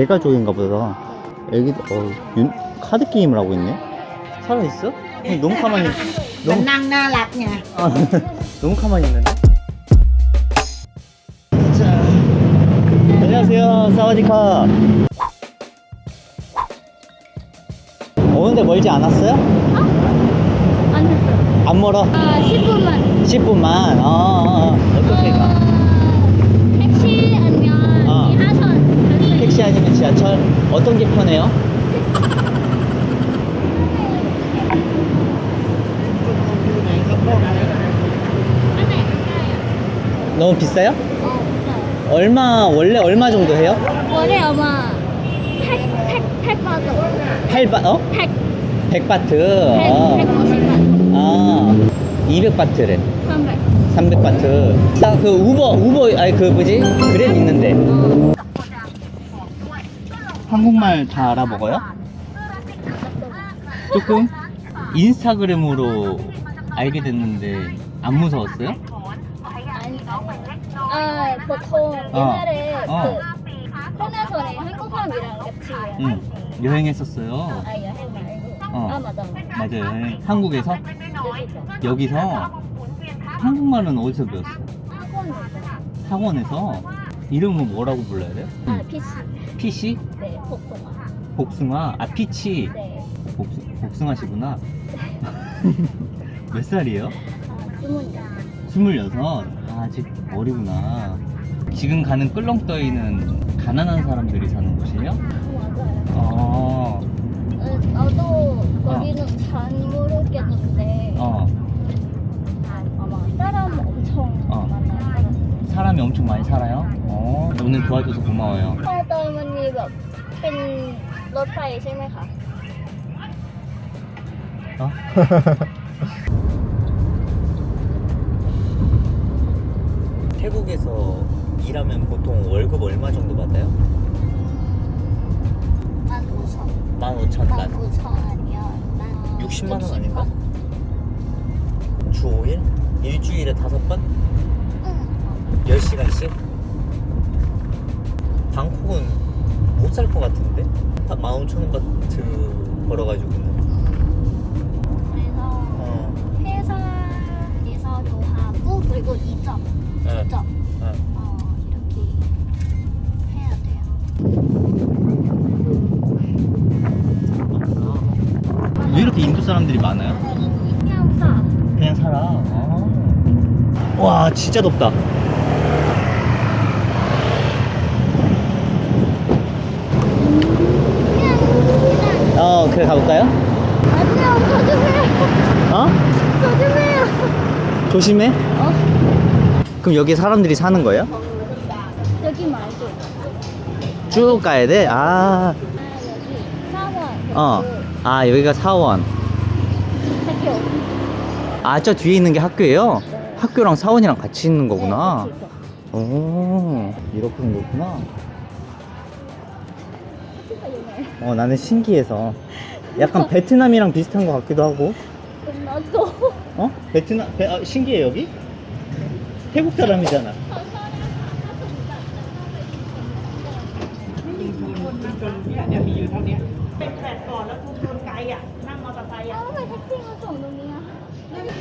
대가족인가 보다. 애기, 어, 윤, 카드 게임을 하고 있네? 살아있어? 너무 가만히, 너무, nha 아, 너무 가만히 있는데? 자, 안녕하세요. 사와디카. 오는데 멀지 않았어요? 안 했어요. 안 멀어? 아, 10분만. 10분만? 어, 어, 어. 어떻게 가? 아니면 지하철? 어떤 게 편해요? 너무 비싸요? 어, 얼마, 원래 얼마 정도 해요? 원래 아마 8, 8, 8바트. 8바, 어? 8, 100바트. 100, 어. 150바트. 아, 200바트래. 300. 300바트. 나그 우버, 우버, 아니 그 뭐지? 그랩 있는데. 한국말 다 알아먹어요? 조금? 인스타그램으로 알게 됐는데 안 무서웠어요? 아니, 아, 보통 어. 옛날에 어. 그 코너선에 한국 사람이랑 같이 응. 여행했었어요. 아, 여행 말고. 어. 아, 맞아. 맞아요. 여행. 한국에서? 여기서. 여기서? 한국말은 어디서 배웠어요? 학원. 학원에서? 이름은 뭐라고 불러야 돼요? 아, PC. 피시? 네, 복숭아. 복숭아? 아, 피치. 네. 복수, 복숭아시구나. 몇 살이에요? 아. 26? 아, 아직 어리구나. 지금 가는 끌렁떠이는 가난한 사람들이 사는 곳이에요? 맞아요. 어, 어, 나도 거기는 잘 모르겠는데 어. 아마 사람 엄청 어. 많아요. 사람이 엄청 많이 살아요? 어, 오늘 도와줘서 고마워요. พ่อเติมมันมีแบบเป็นรถไฟใช่ไหมคะ 어? 태국에서 일하면 보통 월급 얼마 정도 받아요? มันกูชอบ 15,000 มัน 단. กูชอบอันเนี้ยมัน 60만 원 아닌가? 주 5일? 일주일에 5번? อืม 10시간씩? 방콕은 못 살 것 같은데? 한 15,000원 바트 벌어가지고는 그래서 어, 회사에서도 하고 그리고 이점 네. 이점 어. 어, 이렇게 해야 돼요. 왜 이렇게 인도 사람들이 많아요? 그냥 사. 그냥 살아. 아. 와, 진짜 덥다. 그냥 어, 그래 가볼까요? 아니요 조심해요. 어? 조심해요. 조심해. 어? 그럼 여기 사람들이 사는 거예요? 여기 말고 쭉 가야 돼? 아, 아 여기 사원 어. 그 아, 여기가 사원. 학교 아, 저 뒤에 있는 게 학교예요? 네. 학교랑 사원이랑 같이 있는 거구나. 네, 있어. 오, 이렇게 생겼구나. 어 나는 신기해서. 약간 베트남이랑 비슷한 것 같기도 하고. 끝났어? 어? 베트남 베, 아, 신기해 여기? 태국 사람이잖아.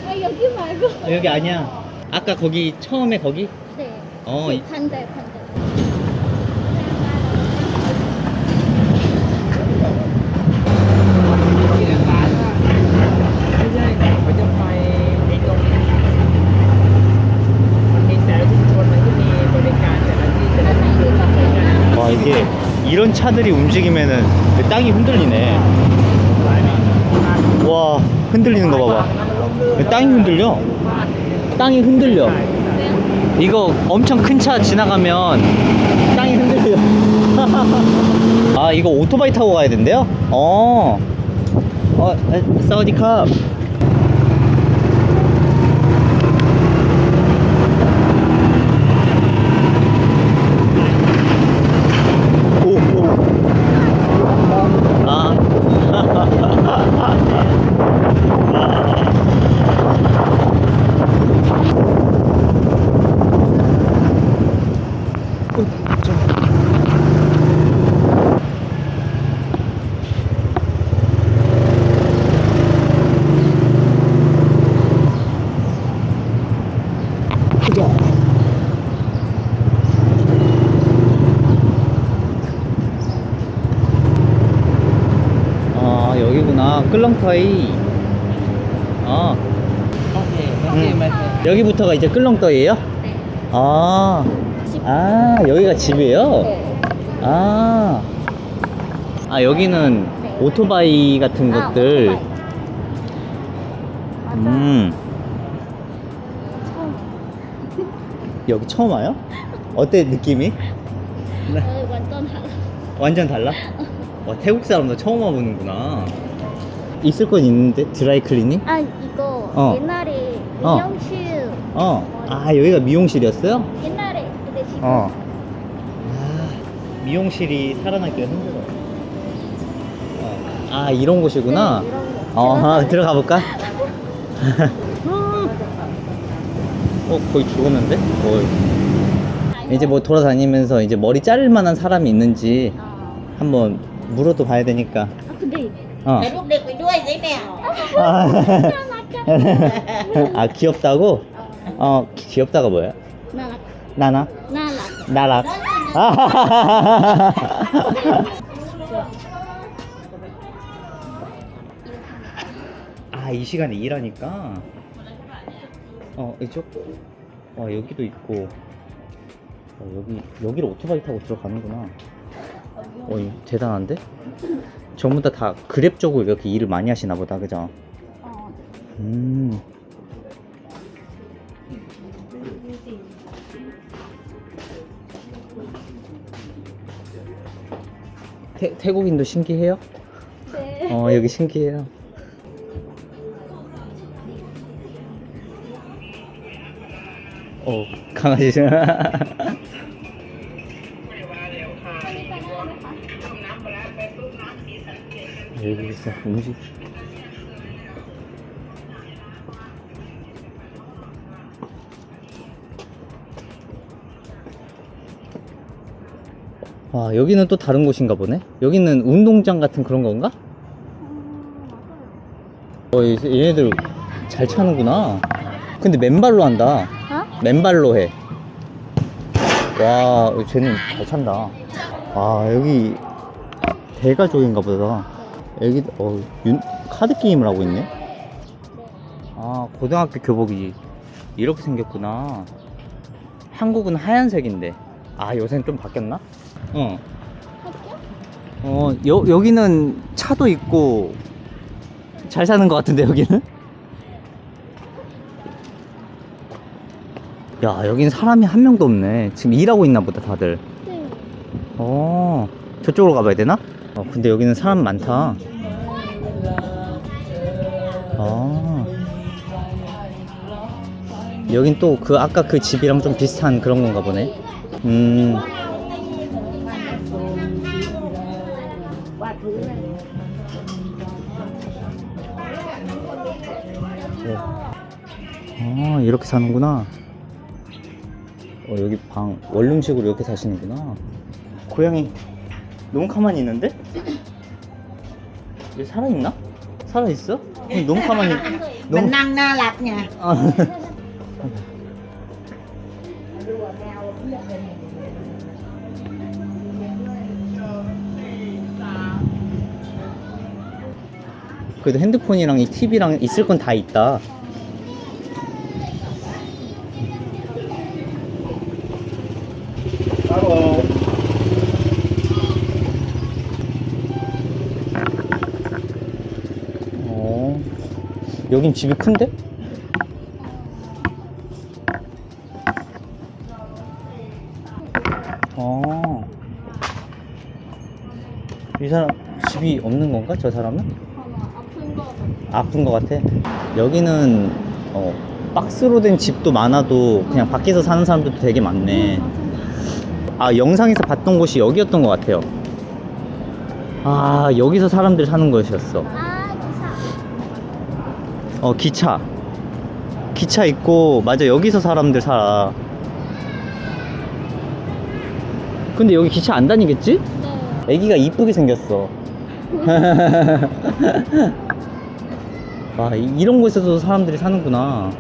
아, 여기 말고. 여기 아니야. 아까 거기 처음에 거기? 네어 그 반대 반대. 이게, 이런 차들이 움직이면은 그 땅이 흔들리네. 와, 흔들리는 거 봐봐. 땅이 흔들려. 땅이 흔들려. 이거 엄청 큰 차 지나가면 땅이 흔들려. 아, 이거 오토바이 타고 가야 된대요? 어. 어, 에, 사우디캅. 오, 오. 아. 끌렁터이. 어. 음. 음. 여기부터가 이제 끌렁터이에요? 네. 아, 아 여기가 집이에요? 네. 아, 아 여기는 네. 오토바이 같은 아, 것들. 음. 여기 처음 와요? 어때 느낌이? 어, 완전 달라. 완전 달라? 와 태국 사람도 처음 와보는구나. 있을 건 있는데 드라이 클리닝? 아 이거 어. 옛날에 어. 미용실 어. 아 여기가 미용실이었어요? 옛날에 근데 지금 어. 아, 미용실이 살아남기가 힘들어. 어. 아 이런 곳이구나. 네, 이런 거. 어, 들어가 볼까? 어, 거의 죽었는데? 어. 이제 뭐 돌아다니면서 이제 머리 자를 만한 사람이 있는지 어. 한번 물어도 봐야 되니까. 어. 내 동네 좋아해 내 아, 아, 아 귀엽다고? 어. 어 귀엽다가 뭐야? 나나 나나? 나락. 나락. 아, 아, 이 시간에 일하니까? 어 이쪽? 어 여기도 있고. 어, 여기 여기로 오토바이 타고 들어가는구나. 어이 대단한데? 전부 다 다 그랩 쪽으로 이렇게 일을 많이 하시나 보다, 그죠? 어. 음. 태, 태국인도 신기해요? 네. 어, 여기 신기해요. 어, 강아지. 여기 있어, 음식. 와, 여기는 또 다른 곳인가 보네? 여기는 운동장 같은 그런 건가? 어, 이- 얘네들 잘 차는구나. 근데 맨발로 한다. 어? 맨발로 해. 와, 쟤는 잘 찬다. 아, 여기 대가족인가 보다. 여기, 어, 윤, 카드 게임을 하고 있네? 아, 고등학교 교복이 이렇게 생겼구나. 한국은 하얀색인데. 아, 요새는 좀 바뀌었나? 어. 학교? 어, 여, 여기는 차도 있고, 잘 사는 것 같은데, 여기는? 야, 여긴 사람이 한 명도 없네. 지금 일하고 있나 보다, 다들. 네. 어, 저쪽으로 가봐야 되나? 어, 근데 여기는 사람 많다. 아 여긴 또 그 아까 그 집이랑 좀 비슷한 그런 건가 보네. 음. 아, 이렇게 사는구나. 어, 여기 방 원룸식으로 이렇게 사시는구나. 고양이. 너무 가만히 있는데? 얘 살아있나? 살아있어? 그럼 너무 가만히 너무... 맨날 나락냐 아. 그래도 핸드폰이랑 이 TV랑 있을 건 다 있다 따로 여긴 집이 큰데? 어. 이 사람 집이 없는 건가? 저 사람은? 아픈 거 같아. 여기는 어, 박스로 된 집도 많아도 그냥 밖에서 사는 사람들도 되게 많네. 아 영상에서 봤던 곳이 여기였던 것 같아요. 아 여기서 사람들 사는 곳이었어. 아어 기차. 기차 있고 맞아 여기서 사람들 살아. 근데 여기 기차 안 다니겠지? 네 애기가 이쁘게 생겼어. 와, 이- 이런 곳에서도 사람들이 사는구나.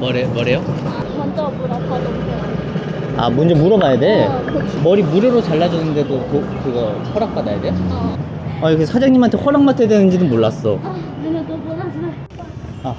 뭐래, 뭐래요? 먼저 물어봐도 돼. 아, 먼저 물어봐야 돼? 어. 머리 무료로 잘라주는데도 그, 그거 허락받아야 돼? 어. 아, 이거 사장님한테 허락 맡아야 되는지는 몰랐어. 아, 내가 또 몰랐어. 아,